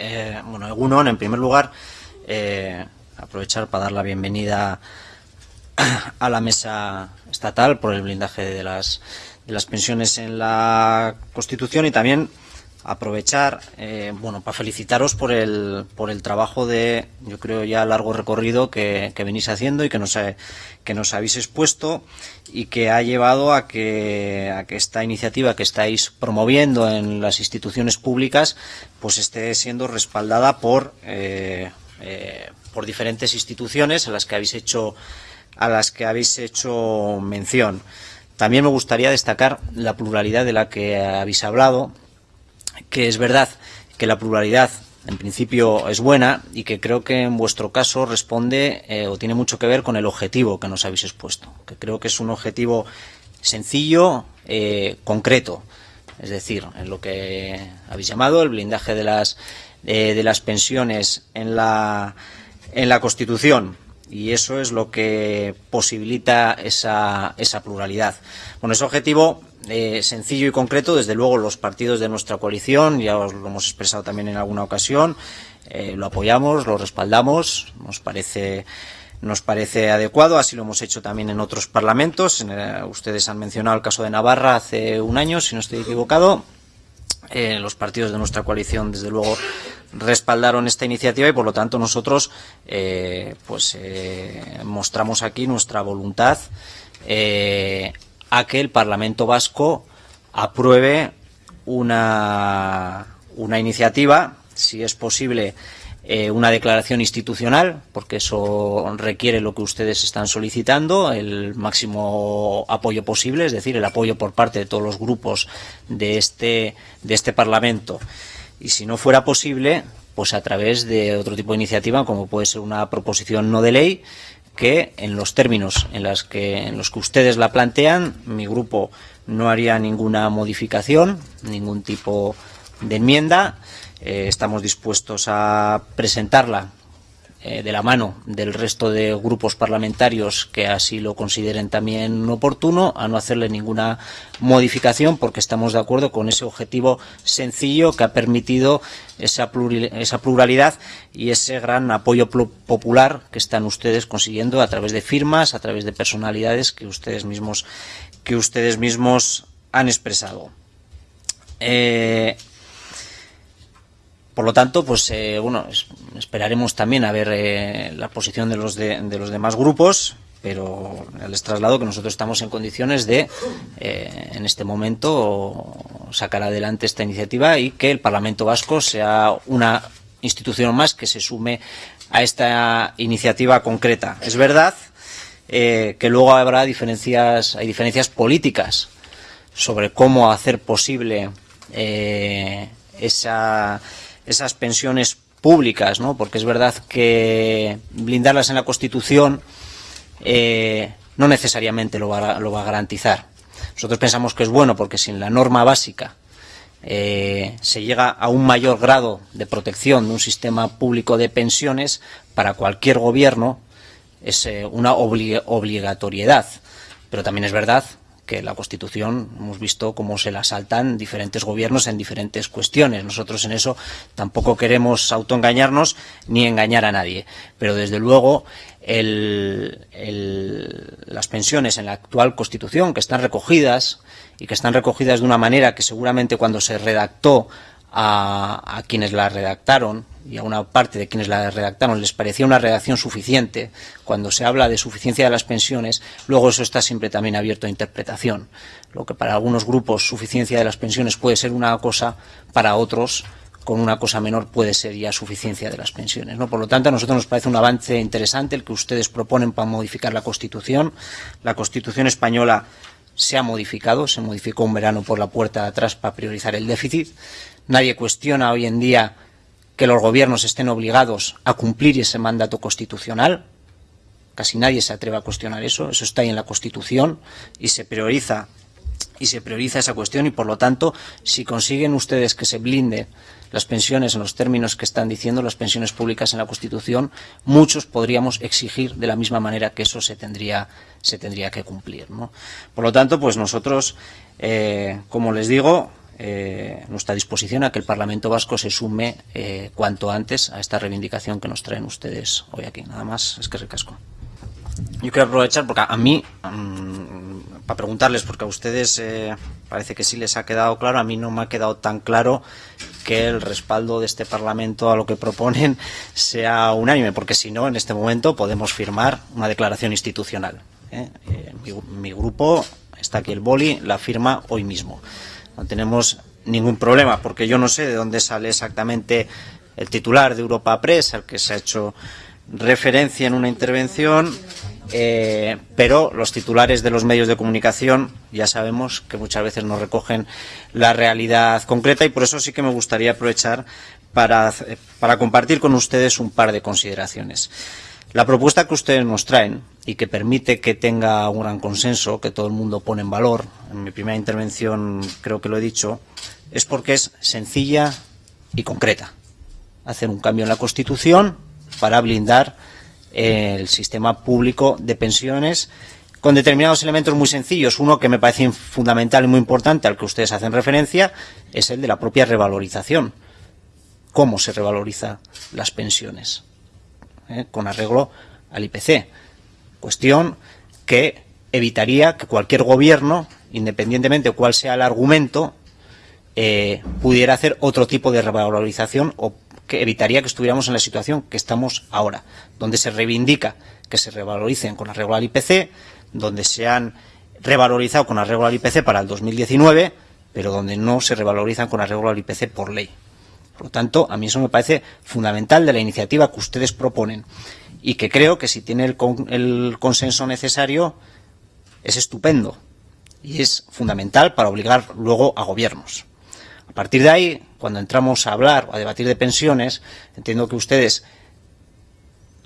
Eh, bueno, Egunon, en primer lugar, eh, aprovechar para dar la bienvenida a la mesa estatal por el blindaje de las, de las pensiones en la Constitución y también aprovechar, eh, bueno, para felicitaros por el, por el trabajo de, yo creo ya largo recorrido que, que venís haciendo y que nos, que nos habéis expuesto y que ha llevado a que, a que esta iniciativa que estáis promoviendo en las instituciones públicas pues esté siendo respaldada por, eh, eh, por diferentes instituciones a las que habéis hecho, a las que habéis hecho mención. También me gustaría destacar la pluralidad de la que habéis hablado, que es verdad que la pluralidad en principio es buena y que creo que en vuestro caso responde eh, o tiene mucho que ver con el objetivo que nos habéis expuesto, que creo que es un objetivo sencillo, eh, concreto, es decir, en lo que habéis llamado el blindaje de las eh, de las pensiones en la en la Constitución y eso es lo que posibilita esa, esa pluralidad. Bueno, ese objetivo eh, sencillo y concreto, desde luego los partidos de nuestra coalición, ya os lo hemos expresado también en alguna ocasión, eh, lo apoyamos, lo respaldamos, nos parece nos parece adecuado, así lo hemos hecho también en otros parlamentos. En, eh, ustedes han mencionado el caso de Navarra hace un año, si no estoy equivocado. Los partidos de nuestra coalición, desde luego, respaldaron esta iniciativa y, por lo tanto, nosotros pues mostramos aquí nuestra voluntad a que el Parlamento Vasco apruebe una, una iniciativa, si es posible, eh, una declaración institucional, porque eso requiere lo que ustedes están solicitando, el máximo apoyo posible, es decir, el apoyo por parte de todos los grupos de este, de este Parlamento. Y si no fuera posible, pues a través de otro tipo de iniciativa, como puede ser una proposición no de ley, que en los términos en, que, en los que ustedes la plantean, mi grupo no haría ninguna modificación, ningún tipo de enmienda. Eh, estamos dispuestos a presentarla eh, de la mano del resto de grupos parlamentarios que así lo consideren también oportuno, a no hacerle ninguna modificación porque estamos de acuerdo con ese objetivo sencillo que ha permitido esa, esa pluralidad y ese gran apoyo popular que están ustedes consiguiendo a través de firmas, a través de personalidades que ustedes mismos, que ustedes mismos han expresado. Eh, por lo tanto, pues eh, bueno, es- esperaremos también a ver eh, la posición de los de, los demás grupos, pero les traslado que nosotros estamos en condiciones de, eh, en este momento, sacar adelante esta iniciativa y que el Parlamento Vasco sea una institución más que se sume a esta iniciativa concreta. Es verdad que luego habrá diferencias, hay diferencias políticas sobre cómo hacer posible esa, esas pensiones públicas, ¿no? Porque es verdad que blindarlas en la Constitución eh, no necesariamente lo va, a- lo va a garantizar. Nosotros pensamos que es bueno porque sin la norma básica eh, se llega a un mayor grado de protección de un sistema público de pensiones para cualquier gobierno es eh, una obli- obligatoriedad. Pero también es verdad que la Constitución hemos visto cómo se la saltan diferentes gobiernos en diferentes cuestiones. Nosotros en eso tampoco queremos autoengañarnos ni engañar a nadie. Pero desde luego las pensiones en la actual Constitución, que están recogidas y que están recogidas de una manera que seguramente cuando se redactó a, quienes la redactaron y a una parte de quienes la redactaron les parecía una redacción suficiente, cuando se habla de suficiencia de las pensiones, luego eso está siempre también abierto a interpretación. Lo que para algunos grupos suficiencia de las pensiones puede ser una cosa, para otros con una cosa menor puede ser ya suficiencia de las pensiones. ¿no? Por lo tanto, a nosotros nos parece un avance interesante el que ustedes proponen para modificar la Constitución. La Constitución española se ha modificado, se modificó un verano por la puerta de atrás para priorizar el déficit. Nadie cuestiona hoy en día que los gobiernos estén obligados a cumplir ese mandato constitucional. Casi nadie se atreve a cuestionar eso. Eso está ahí en la Constitución y se prioriza y se prioriza esa cuestión y por lo tanto si consiguen ustedes que se blinde las pensiones en los términos que están diciendo las pensiones públicas en la Constitución muchos podríamos exigir de la misma manera que eso se tendría se tendría que cumplir ¿no? por lo tanto pues nosotros eh, como les digo eh, nuestra disposición a que el Parlamento Vasco se sume eh, cuanto antes a esta reivindicación que nos traen ustedes hoy aquí. Nada más, es que ricasco. Yo quiero aprovechar porque a mí, mmm, para preguntarles, porque a ustedes eh, parece que sí les ha quedado claro, a mí no me ha quedado tan claro que el respaldo de este Parlamento a lo que proponen sea unánime, porque si no, en este momento podemos firmar una declaración institucional. ¿eh? Eh, mi, mi grupo, está aquí el boli, la firma hoy mismo. No tenemos ningún problema, porque yo no sé de dónde sale exactamente el titular de Europa Press, al que se ha hecho referencia en una intervención, eh, pero los titulares de los medios de comunicación ya sabemos que muchas veces no recogen la realidad concreta y por eso sí que me gustaría aprovechar para, para compartir con ustedes un par de consideraciones. La propuesta que ustedes nos traen y que permite que tenga un gran consenso, que todo el mundo pone en valor, en mi primera intervención creo que lo he dicho, es porque es sencilla y concreta. Hacer un cambio en la Constitución para blindar el sistema público de pensiones con determinados elementos muy sencillos. Uno que me parece fundamental y muy importante, al que ustedes hacen referencia, es el de la propia revalorización. ¿Cómo se revaloriza las pensiones? ¿Eh? Con arreglo al IPC. Cuestión que evitaría que cualquier gobierno, independientemente de cuál sea el argumento, eh, pudiera hacer otro tipo de revalorización o que evitaría que estuviéramos en la situación que estamos ahora, donde se reivindica que se revaloricen con arreglo al IPC, donde se han revalorizado con arreglo al IPC para el 2019, pero donde no se revalorizan con arreglo al IPC por ley. Por lo tanto, a mí eso me parece fundamental de la iniciativa que ustedes proponen y que creo que si tiene con, el consenso necesario es estupendo y es fundamental para obligar luego a gobiernos. A partir de ahí, cuando entramos a hablar o a debatir de pensiones, entiendo que ustedes,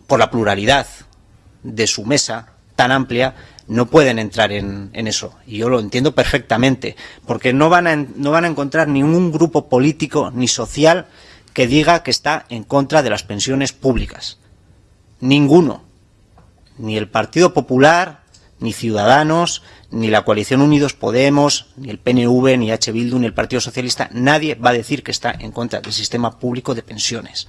por la pluralidad de su mesa tan amplia, no pueden entrar en, eso. Y yo lo entiendo perfectamente, porque no van, a, no van a encontrar ningún grupo político ni social que diga que está en contra de las pensiones públicas. Ninguno. Ni el Partido Popular, ni Ciudadanos, ni la coalición Unidos Podemos, ni el PNV, ni H. Bildu, ni el Partido Socialista, nadie va a decir que está en contra del sistema público de pensiones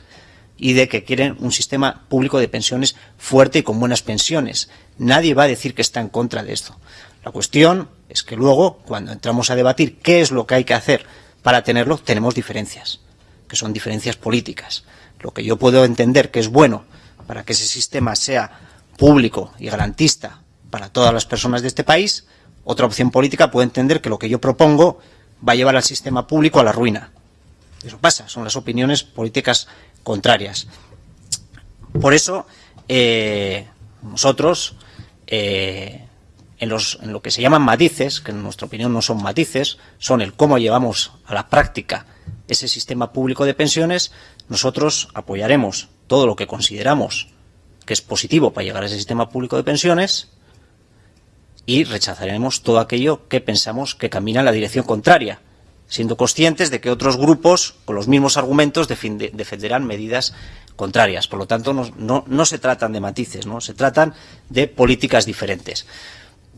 y de que quieren un sistema público de pensiones fuerte y con buenas pensiones. Nadie va a decir que está en contra de esto. La cuestión es que luego, cuando entramos a debatir qué es lo que hay que hacer para tenerlo, tenemos diferencias, que son diferencias políticas. Lo que yo puedo entender que es bueno para que ese sistema sea público y garantista para todas las personas de este país, otra opción política puede entender que lo que yo propongo va a llevar al sistema público a la ruina. Eso pasa, son las opiniones políticas contrarias. Por eso, eh, nosotros, eh, en, los, en lo que se llaman matices, que en nuestra opinión no son matices, son el cómo llevamos a la práctica ese sistema público de pensiones, nosotros apoyaremos todo lo que consideramos que es positivo para llegar a ese sistema público de pensiones, y rechazaremos todo aquello que pensamos que camina en la dirección contraria, siendo conscientes de que otros grupos, con los mismos argumentos, defenderán medidas contrarias. Por lo tanto, no, se tratan de matices, ¿no? se tratan de políticas diferentes.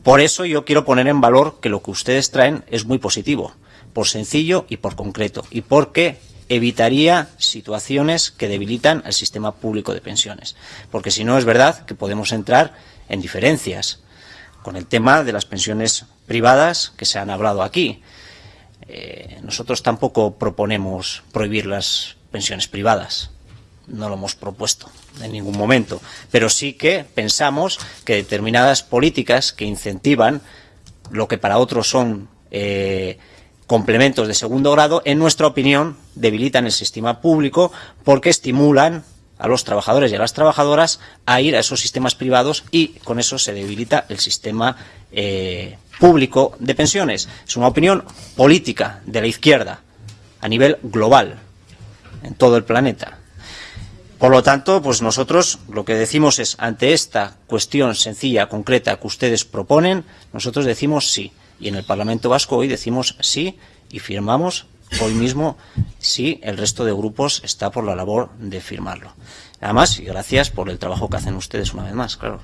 Por eso yo quiero poner en valor que lo que ustedes traen es muy positivo, por sencillo y por concreto, y porque evitaría situaciones que debilitan el sistema público de pensiones. Porque si no, es verdad que podemos entrar en diferencias con el tema de las pensiones privadas que se han hablado aquí. Eh, nosotros tampoco proponemos prohibir las pensiones privadas, no lo hemos propuesto en ningún momento, pero sí que pensamos que determinadas políticas que incentivan lo que para otros son eh, complementos de segundo grado, en nuestra opinión, debilitan el sistema público porque estimulan a los trabajadores y a las trabajadoras a ir a esos sistemas privados y con eso se debilita el sistema eh, público de pensiones. Es una opinión política de la izquierda a nivel global en todo el planeta. Por lo tanto, pues nosotros lo que decimos es, ante esta cuestión sencilla, concreta que ustedes proponen, nosotros decimos sí. Y en el Parlamento Vasco hoy decimos sí y firmamos hoy mismo si el resto de grupos está por la labor de firmarlo. Además, y gracias por el trabajo que hacen ustedes una vez más, claro.